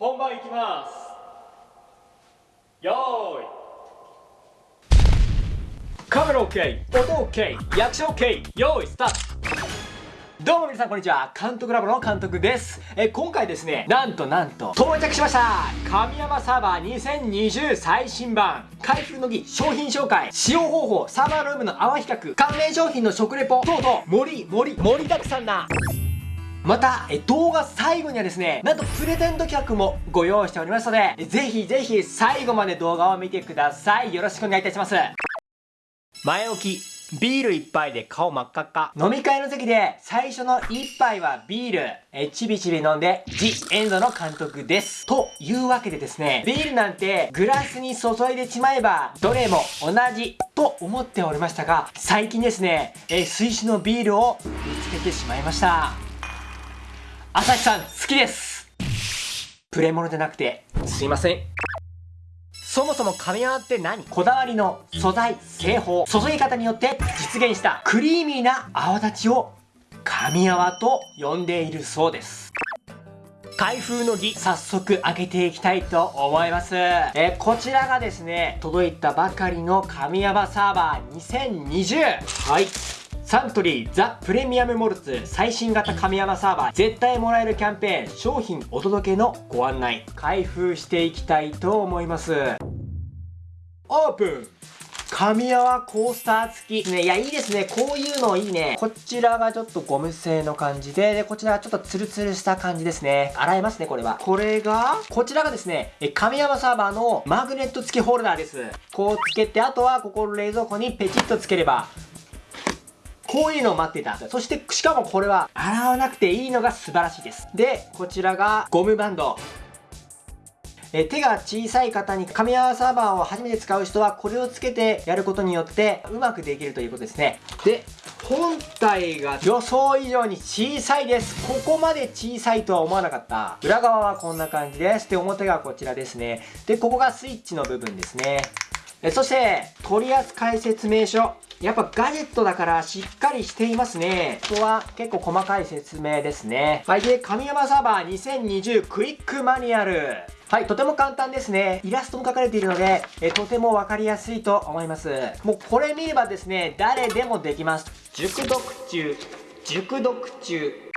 本番いきます。よーい。カメラ OK 音 OK 役者 OK よーいスタート。どうも皆さんこんにちは。監督ラボの監督です。え今回ですねなんとなんと到着しました。神山サーバー2020最新版。開封の儀商品紹介。使用方法サーバールームの泡比較。関連商品の食レポ。等々盛り盛り盛りだくさんなまた、え動画最後にはですね、なんとプレゼント企画もご用意しておりますので、ぜひぜひ最後まで動画を見てください。よろしくお願いいたします。前置き。ビール一杯で顔真っ赤っか。飲み会の席で最初の一杯はビール。え、ちびちび飲んで、ジ・エンドの監督です。というわけでですね、ビールなんてグラスに注いでしまえば、どれも同じと思っておりましたが、最近ですね、え、水酒のビールを見つけてしまいました。朝日さん好きですプレモノじゃなくてすいませんそもそも神泡って何？こだわりの素材、製法、注ぎ方によって実現したクリーミーな泡立ちを神泡と呼んでいるそうです。開封の儀、早速開けていきたいと思います。えこちらがですね、届いたばかりの神泡サーバー2020。はい。サントリーザ・プレミアム・モルツ最新型神山サーバー絶対もらえるキャンペーン商品お届けのご案内開封していきたいと思いますオープン神泡コースター付き。ね、いや、いいですね。こういうのいいね。こちらがちょっとゴム製の感じで、で、こちらはちょっとツルツルした感じですね。洗えますね、これは。これが、こちらがですね、神泡サーバーのマグネット付きホルダーです。こうつけて、あとはここの冷蔵庫にペチッとつければ、こういうのを待ってた。そして、しかもこれは洗わなくていいのが素晴らしいです。で、こちらがゴムバンド。え手が小さい方に紙泡サーバーを初めて使う人はこれをつけてやることによってうまくできるということですね。で、本体が予想以上に小さいです。ここまで小さいとは思わなかった。裏側はこんな感じです。で、表がこちらですね。で、ここがスイッチの部分ですね。えそして、取扱説明書。やっぱガジェットだからしっかりしていますね。ここは結構細かい説明ですね。はい。で、神山サーバー2020クイックマニュアル。はい、とても簡単ですね。イラストも描かれているので、えとてもわかりやすいと思います。もうこれ見ればですね、誰でもできます。熟読中、熟読中。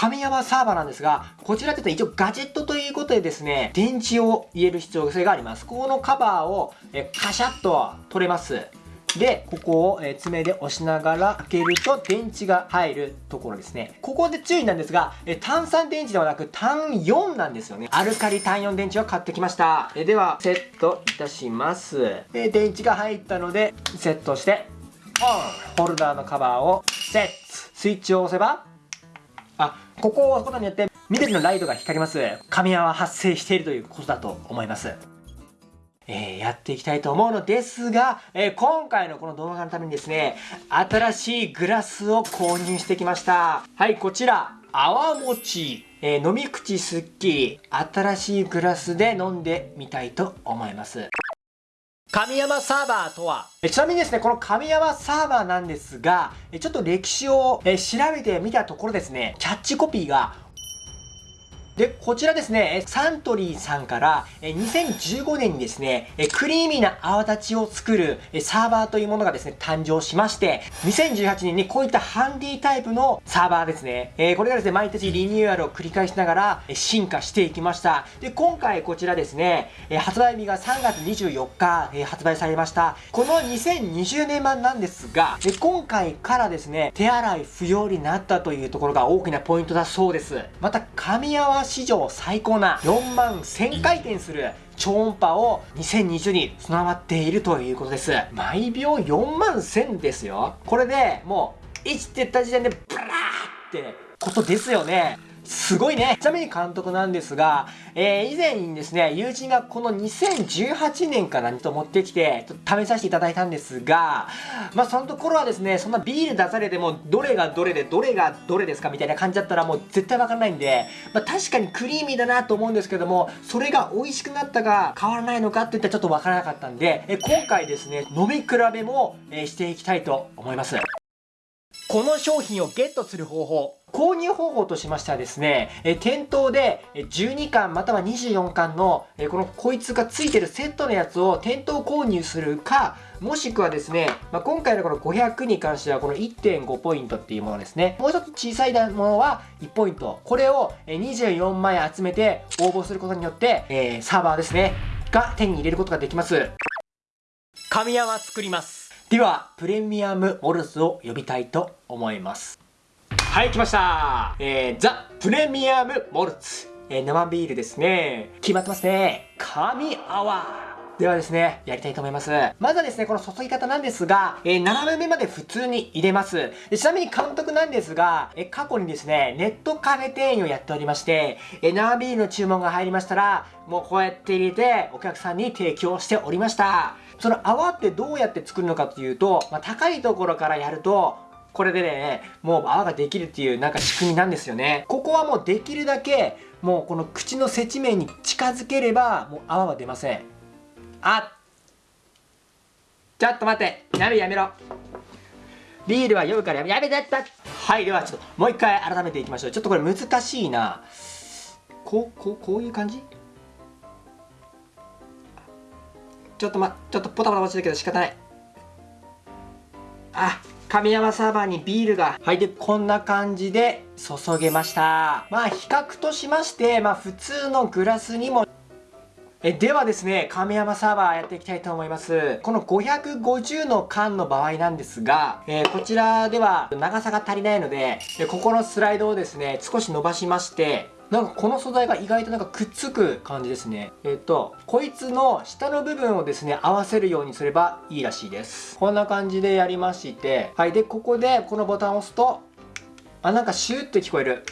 神山サーバーなんですが、こちらって一応ガジェットということでですね、電池を入れる必要性があります。このカバーをえカシャッと取れます。で、ここを、爪で押しながら開けると電池が入るところですね。ここで注意なんですが、炭酸電池ではなく単4なんですよね。アルカリ単4電池を買ってきました。では、セットいたします。で、電池が入ったので、セットして、オンホルダーのカバーをセットスイッチを押せば、あ、ここを押すことによって緑のライトが光ります。神泡発生しているということだと思います。えー、やっていきたいと思うのですが、えー、今回のこの動画のためにですね、新しいグラスを購入してきました。はい、こちら、泡餅。えー、飲み口すっきり、新しいグラスで飲んでみたいと思います。神山サーバーとは？ちなみにですね、この神山サーバーなんですが、ちょっと歴史を調べてみたところですね、キャッチコピーがで、こちらですね、サントリーさんから2015年にですね、クリーミーな泡立ちを作るサーバーというものがですね、誕生しまして、2018年にこういったハンディタイプのサーバーですね、これがですね、毎年リニューアルを繰り返しながら進化していきました。で、今回こちらですね、発売日が3月24日発売されました。この2020年版なんですが、今回からですね、手洗い不要になったというところが大きなポイントだそうです。また、紙泡史上最高な4万1000回転する超音波を2020に備わっているということです。毎秒4万1000ですよ。これでもう1って言った時点でブラーってことですよね。すごいね。ちなみに監督なんですが、えー、以前にですね、友人がこの2018年からと持ってきて、ちょっと試させていただいたんですが、まあそのところはですね、そんなビール出されても、どれがどれで、どれがどれですかみたいな感じだったらもう絶対わからないんで、まあ確かにクリーミーだなと思うんですけども、それが美味しくなったか変わらないのかっていったらちょっとわからなかったんで、え今回ですね、飲み比べも、えしていきたいと思います。この商品をゲットする方法、購入方法としましてはですね、え店頭で12巻または24巻のえこのこいつがついてるセットのやつを店頭購入するかもしくはですね、まあ、今回のこの500に関してはこの1.5ポイントっていうものですね。もう一つ小さいものは1ポイント。これを24枚集めて応募することによって、え、サーバーですねが手に入れることができます。神山作ります。ではプレミアムモルスを呼びたいと思います。はい来ました。えー、ザ・プレミアムモルツ。えー、生ビールですね。決まってますね。神泡ではですね、やりたいと思います。まずはですね、この注ぎ方なんですが、えー、7分目まで普通に入れます。でちなみに監督なんですが、えー、過去にですね、ネットカフェ店員をやっておりまして、えー、生ビールの注文が入りましたら、もうこうやって入れて、お客さんに提供しておりました。その泡ってどうやって作るのかというと、まあ、高いところからやると、これでね、もう泡ができるっていうなんか仕組みなんですよね。ここはもうできるだけ、もうこの口の接地面に近づければ、もう泡は出ません。あちょっと待って。やめやめろ。ビールは酔うからやめやめだった。はいではちょっともう一回改めていきましょう。ちょっとこれ難しいな。こうこうこういう感じ？ちょっとまちょっとポタポタ落ちるけど仕方ない。あ神山サーバーにビールが。はいでこんな感じで注げました。まあ比較としましてまあ普通のグラスにもえではですね、亀山サーバーやっていきたいと思います。この550の缶の場合なんですが、えー、こちらでは長さが足りないので、ここのスライドをですね、少し伸ばしまして、なんかこの素材が意外となんかくっつく感じですね。えっ、と、こいつの下の部分をですね、合わせるようにすればいいらしいです。こんな感じでやりまして、はい。で、ここでこのボタンを押すと、あ、なんかシューって聞こえる。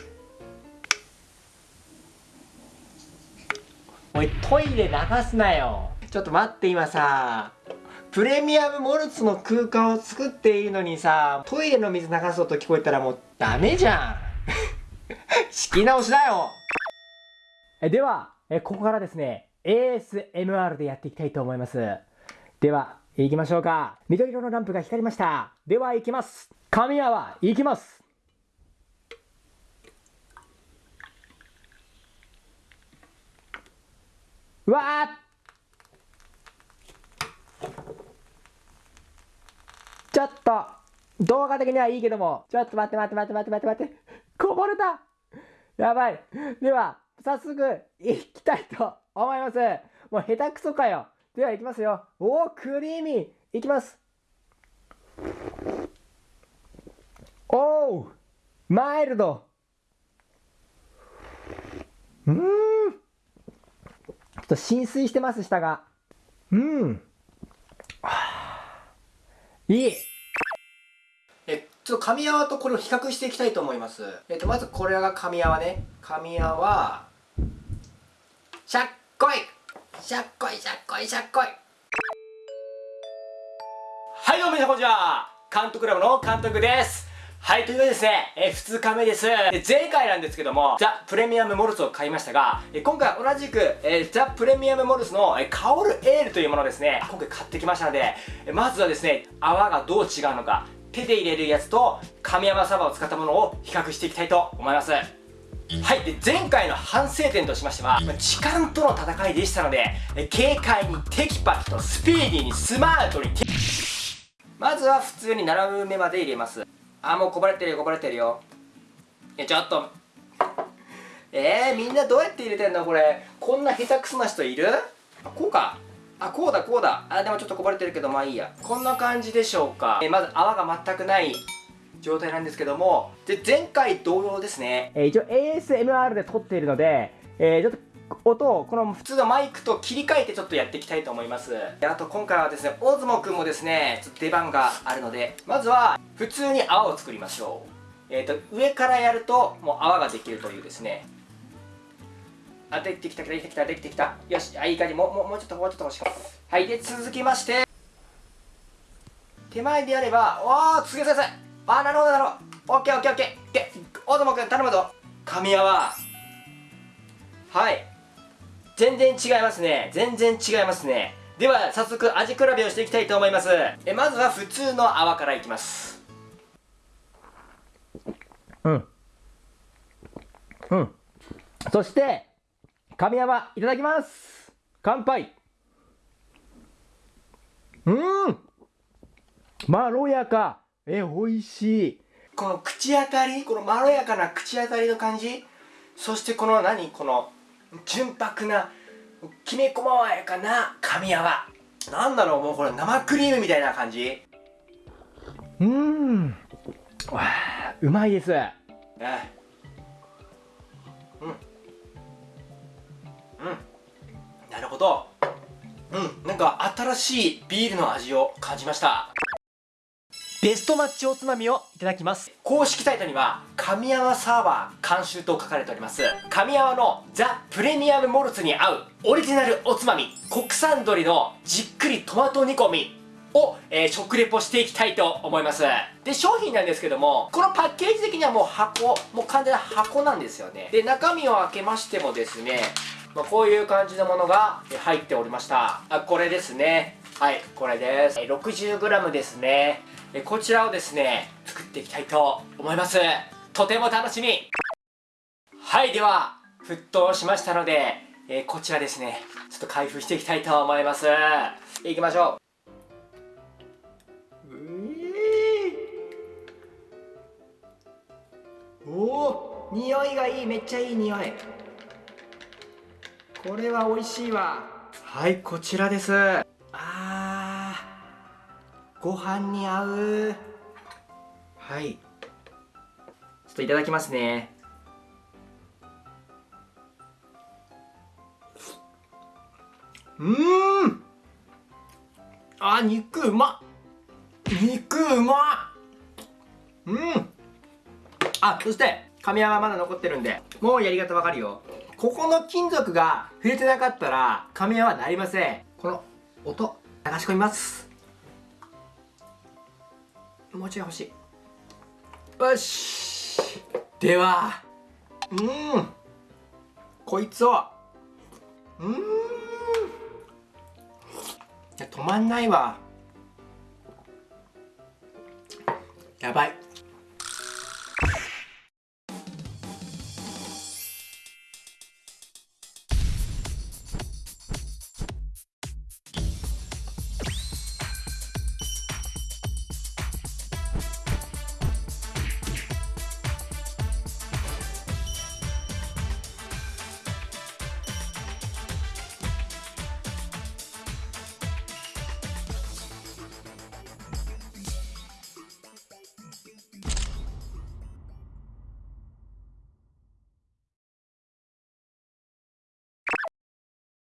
おいトイレ流すなよ。ちょっと待って今さ。プレミアムモルツの空間を作っているのにさトイレの水流す音聞こえたらもうダメじゃん。仕切り直しだよ。えではえここからですね ASMR でやっていきたいと思います。では行きましょうか。緑色のランプが光りました。では行きます。神谷行きますうわちょっと動画的にはいいけども。ちょっと待って待って待って待って待って待って。こぼれた。やばい。では早速いきたいと思います。もう下手くそかよ。ではいきますよ。おおクリーミー。いきます。おおマイルド。うん。と浸水してます、下が。うん。いいえ、ちょっと神泡とこれを比較していきたいと思います。えっと、まずこれが神泡ね。神泡、しゃっこいしゃっこいしゃっこいしゃっこいはい、どうも皆さんこんにちは監督ラボの監督です。はい、というわけでですね、え2日目です。で前回なんですけども、ザ・プレミアムモルツを買いましたが、え今回同じく、えザ・プレミアムモルツの、え香るエールというものをですね、今回買ってきましたので、えまずはですね、泡がどう違うのか、手で入れるやつと神山サバを使ったものを比較していきたいと思います。はい。で、前回の反省点としましては、時間との戦いでしたので、軽快にテキパキとスピーディーにスマートにまずは普通に並ぶ目まで入れます。あもうこぼれてるよこぼれてるよ。いやちょっと。えー、みんなどうやって入れてんのこれ。こんな下手くそな人いる？あこうか。あこうだこうだ。あでもちょっとこぼれてるけどまあいいや。こんな感じでしょうか、えー、まず泡が全くない状態なんですけども。で前回同様ですね、えー、一応 ASMR で撮っているので、えー、ちょっと音をこの普通のマイクと切り替えてちょっとやっていきたいと思います。あと今回はですね大相撲くんもですねちょっと出番があるのでまずは普通に泡を作りましょう。えっ、ー、と上からやるともう泡ができるというですね。あできてきたできてきたできてきた。よしあいい感じ。もうもうもうちょっともうちょっと欲しいはいで続きまして手前でやればわあすげえすげえあなるほどなるほど。オッケーオッケー。オッケー。大相撲くん頼むぞ。神泡。はい。全然違いますね。全然違いますね。では早速味比べをしていきたいと思います。えまずは普通の泡からいきます。うん。うん。そして神山いただきます。乾杯。うん。まろやか。え美味しい。この口当たりこのまろやかな口当たりの感じ。そしてこの何？この純白なきめ細やかな神山なんだろうもうこれ生クリームみたいな感じ？うーんうまいです。えうん。うん。なるほど。うん。なんか新しいビールの味を感じましたベストマッチおつまみをいただきます。公式サイトには神山サーバー監修と書かれております。神山のザ・プレミアムモルツに合うオリジナルおつまみ国産鶏のじっくりトマト煮込みを、えー、食レポしていきたいと思います。で商品なんですけどもこのパッケージ的にはもう箱もう完全な箱なんですよね。で中身を開けましてもですねまあ、こういう感じのものが入っておりました。あこれですね。はいこれです。60g ですね。こちらをですね作っていきたいと思います。とても楽しみ。はいでは沸騰しましたので、え、こちらですねちょっと開封していきたいと思います。いきましょう。おお匂いがいいめっちゃいい匂い。これは美味しいわ。はいこちらです。あご飯に合う。はい。ちょっといただきますね。うん。あ肉うま。肉うま。うん。あそして神山まだ残ってるんでもうやり方わかるよ。ここの金属が触れてなかったら紙屋はなりません。この音流し込みます。もうちょい欲しい。よし。ではうん。こいつを。うん。止まんないわ。やばい。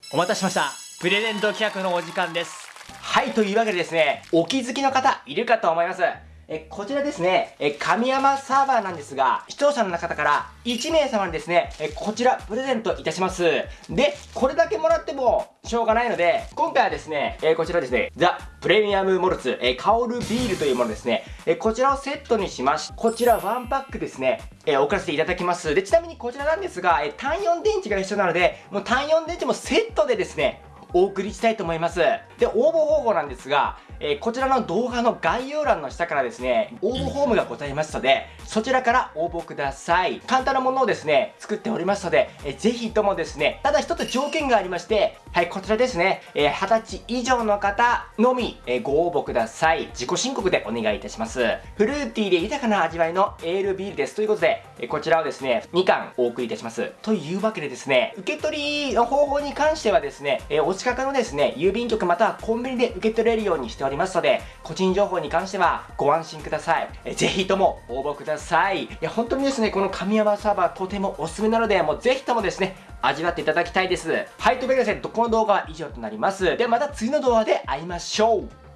お待たせしました。プレゼント企画のお時間です。はいというわけでですねお気づきの方いるかと思います。えこちらですね、え神山サーバーなんですが、視聴者の方から1名様にですね、えこちらプレゼントいたします。で、これだけもらってもしょうがないので、今回はですね、えこちらですね、ザ・プレミアムモルツ、え香るビールというものですね、えこちらをセットにしましこちらワンパックですね、え送らせていただきます。で、ちなみにこちらなんですが、え単4電池が一緒なので、もう単4電池もセットでですね、お送りしたいと思います。で、応募方法なんですが、えー、こちらの動画の概要欄の下からですね、応募フォームがございますので、そちらから応募ください。簡単なものをですね、作っておりますので、えー、ぜひともですね、ただ一つ条件がありまして、はい、こちらですね、えー、20歳以上の方のみ、えー、ご応募ください。自己申告でお願いいたします。フルーティーで豊かな味わいのエールビールです。ということで、え、こちらをですね、2巻お送りいたします。というわけでですね、受け取りの方法に関してはですね、えー、近くのですね、郵便局またはコンビニで受け取れるようにしておりますので、個人情報に関してはご安心ください。えぜひとも応募ください。いや、本当にですね、この神山サーバーとてもおすすめなので、もうぜひともですね、味わっていただきたいです。はい、というわけでですね、この動画は以上となります。ではまた次の動画で会いましょう。